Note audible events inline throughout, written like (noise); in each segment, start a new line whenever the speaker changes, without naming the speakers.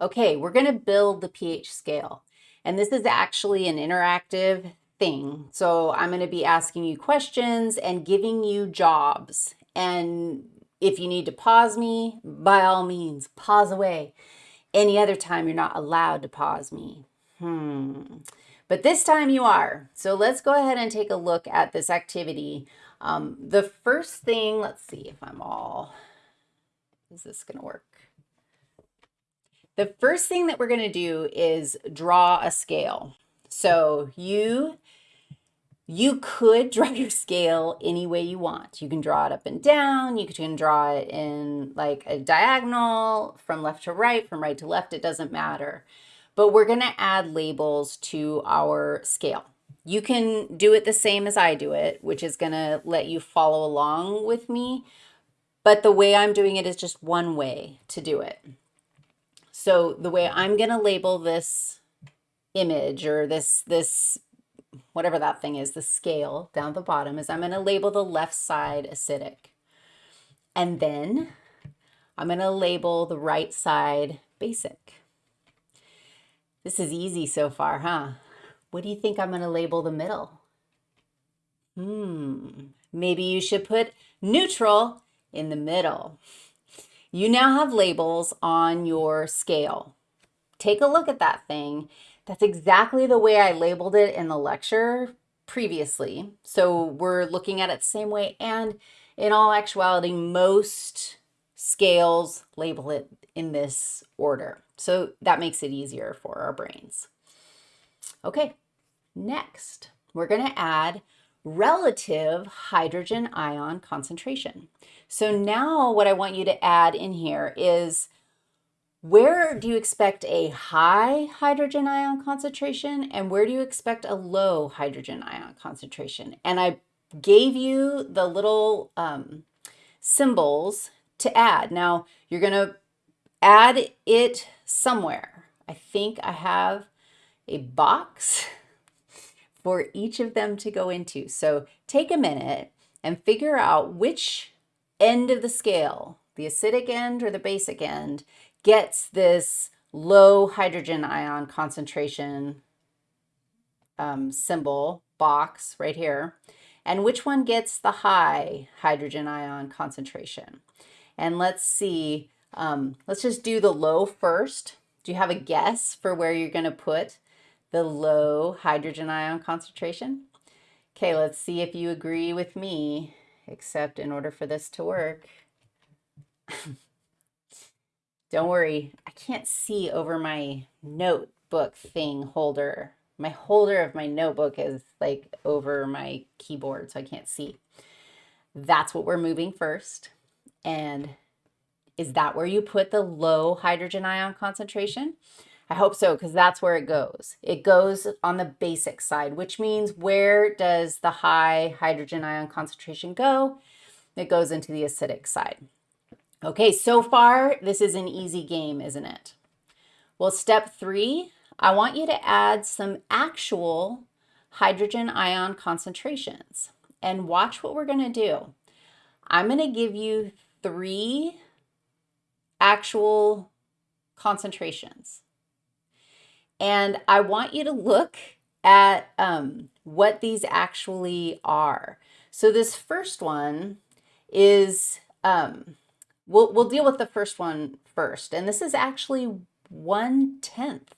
Okay, we're going to build the pH scale. And this is actually an interactive thing. So I'm going to be asking you questions and giving you jobs. And if you need to pause me, by all means, pause away. Any other time, you're not allowed to pause me. Hmm. But this time you are. So let's go ahead and take a look at this activity. Um, the first thing, let's see if I'm all, is this going to work? The first thing that we're going to do is draw a scale. So you you could (laughs) draw your scale any way you want. You can draw it up and down. You can draw it in like a diagonal from left to right, from right to left. It doesn't matter. But we're going to add labels to our scale. You can do it the same as I do it, which is going to let you follow along with me. But the way I'm doing it is just one way to do it. So the way I'm going to label this image or this, this, whatever that thing is, the scale down the bottom is I'm going to label the left side acidic. And then I'm going to label the right side basic. This is easy so far, huh? What do you think I'm going to label the middle? Hmm, maybe you should put neutral in the middle. You now have labels on your scale. Take a look at that thing. That's exactly the way I labeled it in the lecture previously. So we're looking at it the same way. And in all actuality, most scales label it in this order. So that makes it easier for our brains. Okay, next, we're going to add relative hydrogen ion concentration. So now what I want you to add in here is where do you expect a high hydrogen ion concentration and where do you expect a low hydrogen ion concentration? And I gave you the little um, symbols to add. Now you're going to add it somewhere. I think I have a box (laughs) for each of them to go into. So take a minute and figure out which end of the scale, the acidic end or the basic end, gets this low hydrogen ion concentration um, symbol box right here, and which one gets the high hydrogen ion concentration. And let's see, um, let's just do the low first. Do you have a guess for where you're going to put the low hydrogen ion concentration? Okay, let's see if you agree with me except in order for this to work, don't worry, I can't see over my notebook thing holder. My holder of my notebook is like over my keyboard, so I can't see. That's what we're moving first. And is that where you put the low hydrogen ion concentration? I hope so, because that's where it goes. It goes on the basic side, which means where does the high hydrogen ion concentration go? It goes into the acidic side. Okay, so far, this is an easy game, isn't it? Well, step three, I want you to add some actual hydrogen ion concentrations. And watch what we're going to do. I'm going to give you three actual concentrations. And I want you to look at um, what these actually are. So this first one is, um, we'll, we'll deal with the first one first. And this is actually one-tenth,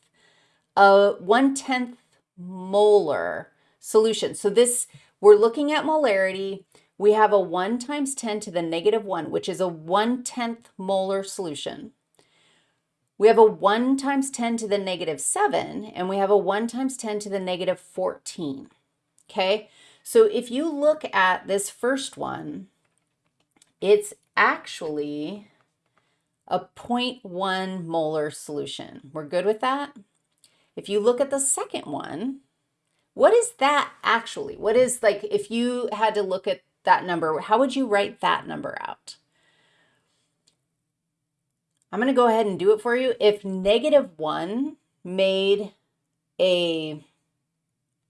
a one-tenth molar solution. So this, we're looking at molarity. We have a 1 times 10 to the negative 1, which is a one-tenth molar solution. We have a 1 times 10 to the negative 7, and we have a 1 times 10 to the negative 14. Okay, so if you look at this first one, it's actually a 0.1 molar solution. We're good with that? If you look at the second one, what is that actually? What is like, if you had to look at that number, how would you write that number out? I'm going to go ahead and do it for you. If negative 1 made a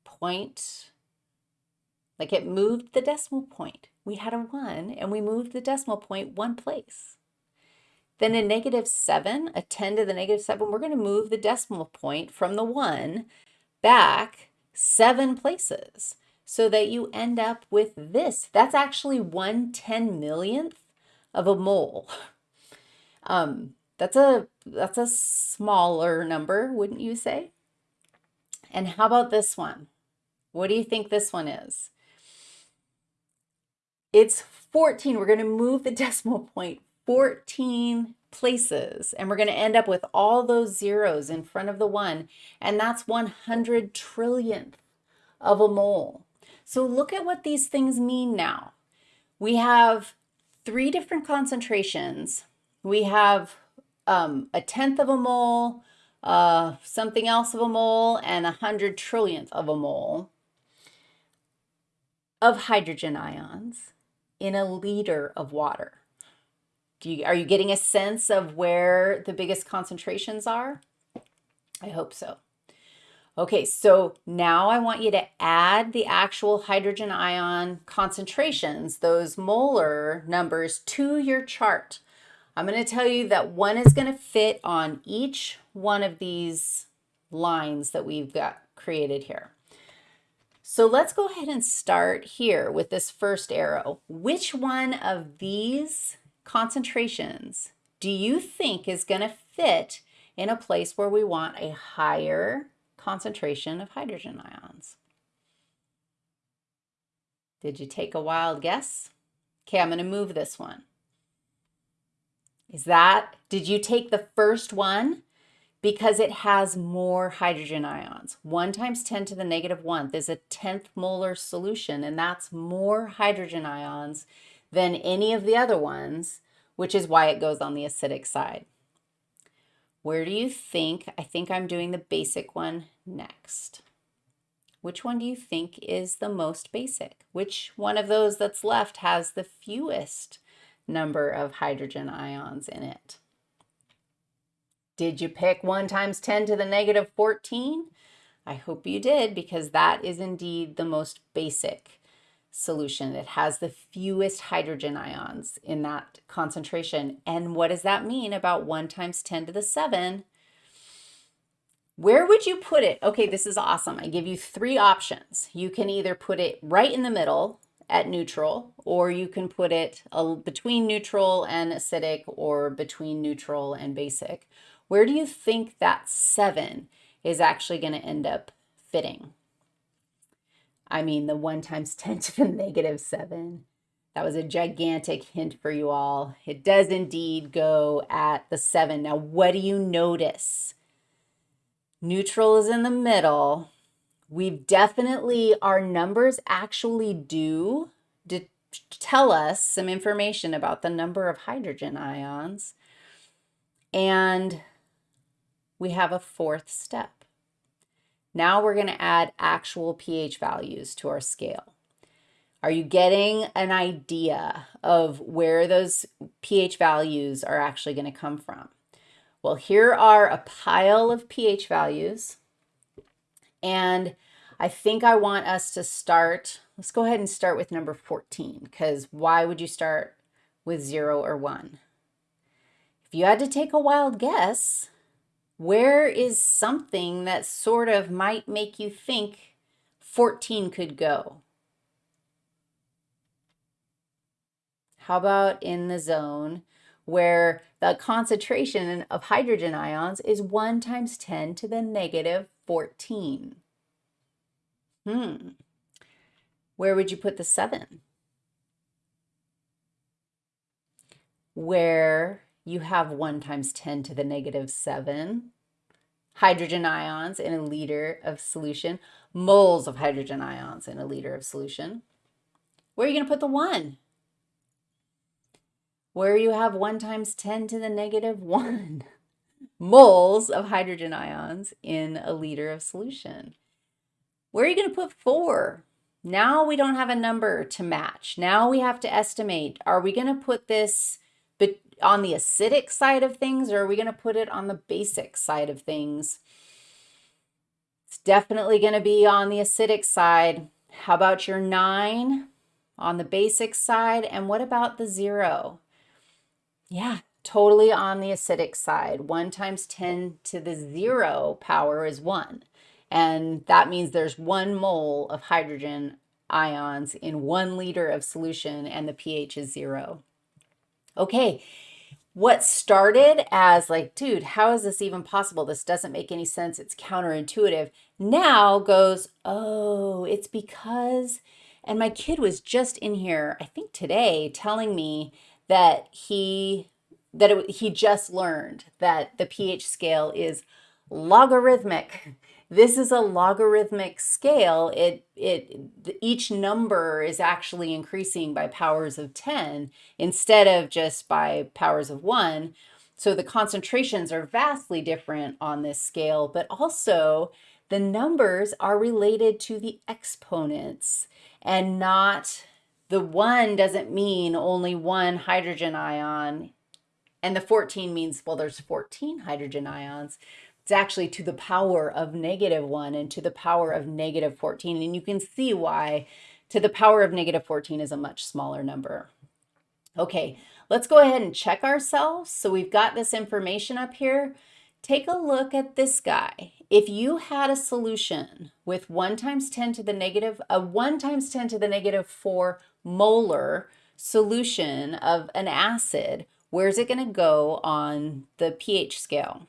point, like it moved the decimal point, we had a 1 and we moved the decimal point one place. then a negative 7, a 10 to the negative 7, we're going to move the decimal point from the 1 back 7 places so that you end up with this. That's actually 1 10 millionth of a mole. (laughs) Um, that's a that's a smaller number, wouldn't you say? And how about this one? What do you think this one is? It's 14. We're going to move the (laughs) decimal point 14 places and we're going to end up with all those zeros in front of the one and that's 100 trillionth of a mole. So look at what these things mean now. We have three different concentrations. We have um, a tenth of a mole, uh, something else of a mole, and a hundred trillionth of a mole of hydrogen ions in a liter of water. You, are you getting a sense of where the biggest concentrations are? I hope so. Okay, so now I want you to add the actual hydrogen ion concentrations, those molar numbers, to your chart. I'm going to tell you that one is going to fit on each one of these lines that we've got created here. So let's go ahead and start here with this first arrow. Which one of these concentrations do you think is going to fit in a place where we want a higher concentration of hydrogen ions. Did you take a wild guess? Okay, I'm going to move this one. Is that, did you take the first one? Because it has more hydrogen ions. 1 times 10 to the negative 1 is a 10th molar solution, and that's more hydrogen ions than any of the other ones, which is why it goes on the acidic side. Where do you think, I think I'm doing the basic one next. Which one do you think is the most basic? Which one of those that's left has the fewest number of hydrogen ions in it? Did you pick 1 times 10 to the negative 14? I hope you did because that is indeed the most basic solution. It has the fewest hydrogen ions in that concentration. And what does that mean about 1 times 10 to the 7? Where would you put it? Okay, this is awesome. I give you three options. You can either put it right in the middle at neutral, or you can put it uh, between neutral and acidic, or between neutral and basic. Where do you think that 7 is actually going to end up fitting? I mean, the 1 times (laughs) 10 to the negative 7. That was a gigantic hint for you all. It does indeed go at the 7. Now, what do you notice? Neutral is in the middle. We've definitely, our numbers actually do tell us some information about the number of hydrogen ions. And we have a fourth step. Now we're going to add actual pH values to our scale. Are you getting an idea of where those pH values are actually going to come from? Well, here are a pile of pH values. And I think I want us to start, let's go ahead and start with number 14, because why would you start with 0 or 1? If you had to take a wild guess, where is something that sort of might make you think 14 could go? How about in the zone where the concentration of hydrogen ions is 1 times 10 to the negative 14? Hmm. Where would you put the 7? Where you have 1 times 10 to the negative 7 hydrogen ions in a liter of solution, moles of hydrogen ions in a liter of solution. Where are you going to put the 1? Where you have 1 times 10 to the negative 1 (laughs) moles of hydrogen ions in a liter of solution. Where are you going to put 4? Now we don't have a number to match. Now we have to estimate, are we going to put this on the acidic side of things or are we going to put it on the basic side of things? It's definitely going to be on the acidic side. How about your 9 on the basic side? And what about the 0? Yeah, totally on the acidic side. 1 times 10 to the 0 power is 1. And that means there's one mole of hydrogen ions in one liter of solution and the pH is 0. Okay, what started as like, dude, how is this even possible? This doesn't make any sense. It's counterintuitive. Now goes, oh, it's because, and my kid was just in here, I think today, telling me that he that it, he just learned that the pH scale is logarithmic. This is a logarithmic scale. It, it, each number is actually increasing by powers of 10 instead of just by powers of one. So the concentrations are vastly different on this scale, but also the numbers are related to the exponents and not the one doesn't mean only one hydrogen ion and the 14 means, well, there's 14 hydrogen ions. It's actually to the power of negative 1 and to the power of negative 14. And you can see why to the power of negative 14 is a much smaller number. Okay, let's go ahead and check ourselves. So we've got this information up here. Take a look at this guy. If you had a solution with 1 times 10 to the negative, a 1 times 10 to the negative 4 molar solution of an acid, where's it going to go on the pH scale?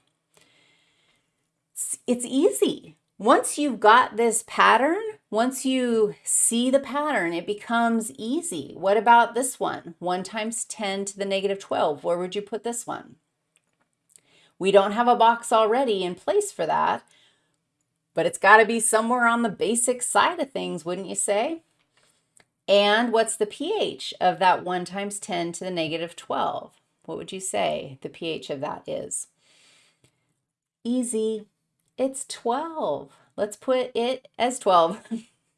it's easy. Once you've got this pattern, once you see the pattern, it becomes easy. What about this one? 1 times 10 to the negative 12. Where would you put this one? We don't have a box already in place for that, but it's got to be somewhere on the basic side of things, wouldn't you say? And what's the pH of that 1 times 10 to the negative 12? What would you say the pH of that is? Easy. It's 12. Let's put it as 12.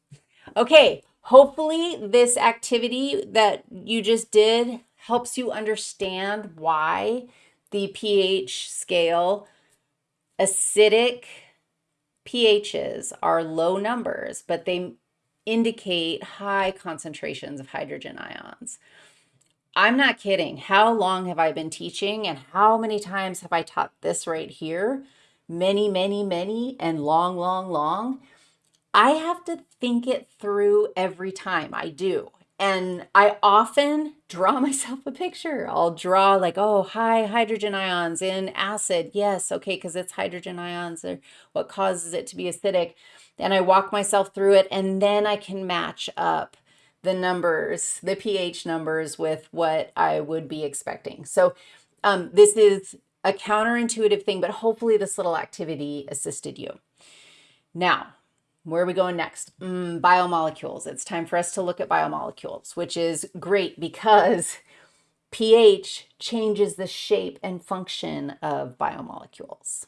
(laughs) okay, hopefully this activity that you just did helps you understand why the pH scale acidic pHs are low numbers, but they indicate high concentrations of hydrogen ions. I'm not kidding. How long have I been teaching and how many times have I taught this right here? many, many, many, and long, long, long, I have to think it through every time I do. And I often draw (laughs) myself a picture. I'll draw like, oh, high hydrogen ions in acid. Yes, okay, because it's hydrogen ions are what causes it to be acidic. And I walk myself through it, and then I can match up the numbers, the pH numbers with what I would be expecting. So um, this is a counterintuitive thing, but hopefully this little activity assisted you. Now, where are we going next? Mm, biomolecules. It's time for us to look at biomolecules, which is great because pH changes the shape and function of biomolecules.